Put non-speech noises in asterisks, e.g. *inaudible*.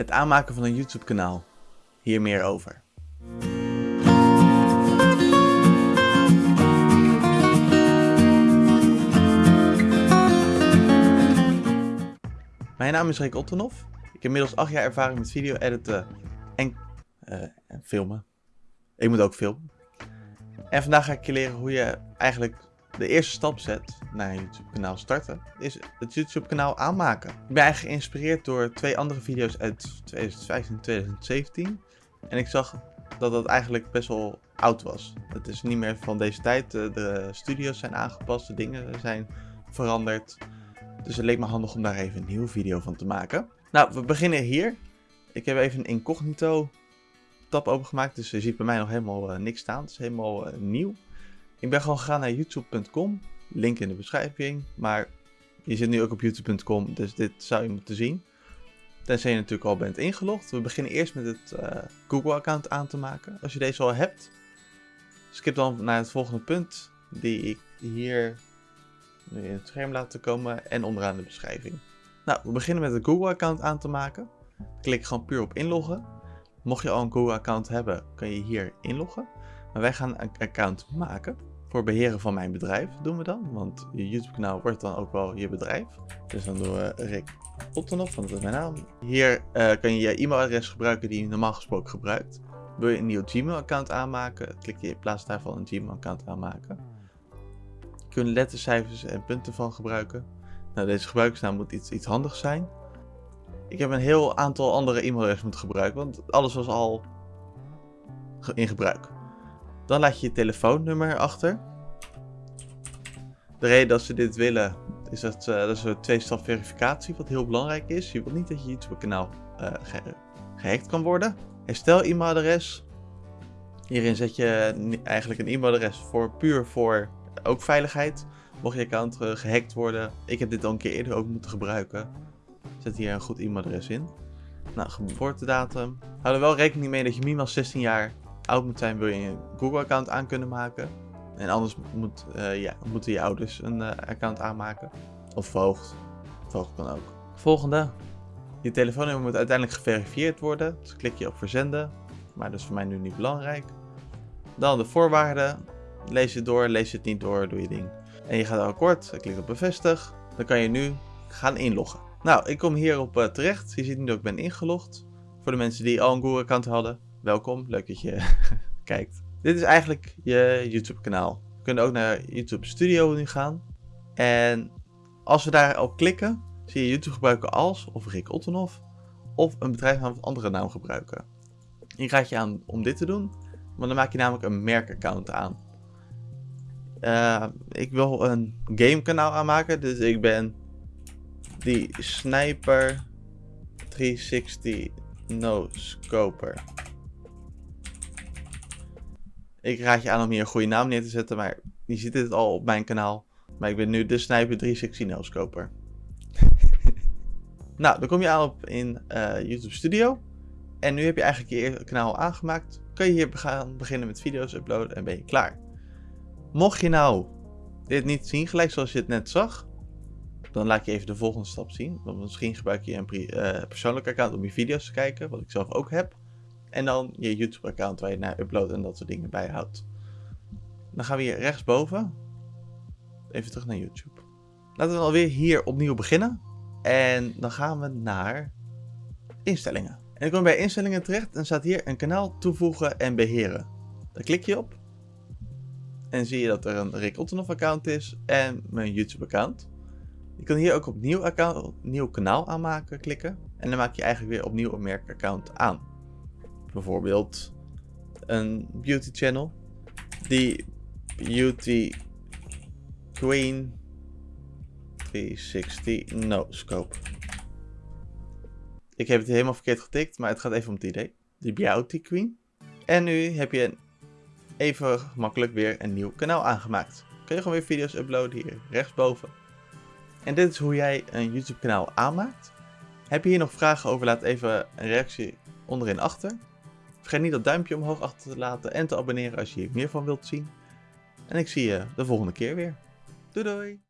Het aanmaken van een YouTube kanaal. Hier meer over. Mijn naam is Rick Ottenhoff. Ik heb inmiddels 8 jaar ervaring met video editen en, uh, en filmen. Ik moet ook filmen. En vandaag ga ik je leren hoe je eigenlijk de eerste stap zet naar een YouTube kanaal starten. Is het YouTube kanaal aanmaken. Ik ben eigenlijk geïnspireerd door twee andere video's uit 2015 en 2017. En ik zag dat dat eigenlijk best wel oud was. Het is niet meer van deze tijd. De studio's zijn aangepast, de dingen zijn veranderd. Dus het leek me handig om daar even een nieuwe video van te maken. Nou, we beginnen hier. Ik heb even een incognito tab opengemaakt, dus je ziet bij mij nog helemaal uh, niks staan. Het is helemaal uh, nieuw. Ik ben gewoon gegaan naar youtube.com, link in de beschrijving. Maar je zit nu ook op youtube.com, dus dit zou je moeten zien. Tenzij je natuurlijk al bent ingelogd. We beginnen eerst met het uh, Google-account aan te maken. Als je deze al hebt, skip dan naar het volgende punt, die ik hier in het scherm laten komen en onderaan de beschrijving. Nou, we beginnen met het Google-account aan te maken. Klik gewoon puur op inloggen. Mocht je al een Google-account hebben, kan je hier inloggen. Maar wij gaan een account maken. Voor beheren van mijn bedrijf doen we dan. Want je YouTube-kanaal wordt dan ook wel je bedrijf. Dus dan doen we Rick Ottenhoff, want dat is mijn naam. Hier uh, kan je je e-mailadres gebruiken die je normaal gesproken gebruikt. Wil je een nieuw Gmail-account aanmaken, klik je in plaats daarvan een Gmail-account aanmaken. Je kunt lettercijfers en punten van gebruiken. Nou, deze gebruikersnaam moet iets, iets handigs zijn. Ik heb een heel aantal andere e-mailadressen moeten gebruiken, want alles was al in gebruik. Dan laat je je telefoonnummer achter. De reden dat ze dit willen is dat, uh, dat is een twee-stap verificatie, wat heel belangrijk is. Je wilt niet dat je YouTube-kanaal ge gehackt kan worden. Herstel e-mailadres. Hierin zet je eigenlijk een e-mailadres voor puur voor ook veiligheid. Mocht je account gehackt worden. Ik heb dit al een keer eerder ook moeten gebruiken. Zet hier een goed e-mailadres in. Nou, geboortedatum. Hou er wel rekening mee dat je minimaal 16 jaar oud moet zijn, wil je een Google-account aan kunnen maken. En anders moet, uh, ja, moeten je ouders een uh, account aanmaken. Of voogd. Voogd kan ook. Volgende. Je telefoonnummer moet uiteindelijk geverifieerd worden. Dus klik je op verzenden. Maar dat is voor mij nu niet belangrijk. Dan de voorwaarden. Lees het door, lees het niet door, doe je ding. En je gaat akkoord, klik op bevestig. Dan kan je nu gaan inloggen. Nou, ik kom hierop uh, terecht. Je ziet nu dat ik ben ingelogd. Voor de mensen die al een Google account hadden, welkom. Leuk dat je *laughs* kijkt. Dit is eigenlijk je YouTube kanaal. We kunnen ook naar YouTube Studio nu gaan. En als we daar op klikken, zie je YouTube gebruiken als, of Rick Ottenhoff, of een bedrijfsnaam of andere naam gebruiken. Ik raad je aan om dit te doen, want dan maak je namelijk een merkaccount aan. Uh, ik wil een game kanaal aanmaken, dus ik ben die Sniper 360 No Scoper. Ik raad je aan om hier een goede naam neer te zetten, maar je ziet het al op mijn kanaal. Maar ik ben nu de Sniper 360 No Scoper. nou, dan kom je aan op in uh, YouTube Studio. En nu heb je eigenlijk je kanaal aangemaakt. Kan je hier gaan beginnen met video's uploaden en ben je klaar. Mocht je nou dit niet zien, gelijk zoals je het net zag, dan laat je even de volgende stap zien. Want misschien gebruik je een uh, persoonlijk account om je video's te kijken, wat ik zelf ook heb. En dan je YouTube account waar je naar uploadt en dat soort dingen bijhoudt. Dan gaan we hier rechtsboven. Even terug naar YouTube. Laten we alweer hier opnieuw beginnen. En dan gaan we naar instellingen. En dan kom je bij instellingen terecht en staat hier een kanaal toevoegen en beheren. Daar klik je op. En zie je dat er een Rick Ottenhoff account is en mijn YouTube account. Je kan hier ook op nieuw, account, nieuw kanaal aanmaken klikken. En dan maak je eigenlijk weer opnieuw een merkaccount aan. Bijvoorbeeld een beauty channel. Die Beauty Queen 360 No Scope. Ik heb het helemaal verkeerd getikt, maar het gaat even om het idee. Die Beauty Queen. En nu heb je even gemakkelijk weer een nieuw kanaal aangemaakt. Kun je gewoon weer video's uploaden hier rechtsboven. En dit is hoe jij een YouTube kanaal aanmaakt. Heb je hier nog vragen over, laat even een reactie onderin achter. Vergeet niet dat duimpje omhoog achter te laten en te abonneren als je hier meer van wilt zien. En ik zie je de volgende keer weer. Doei doei!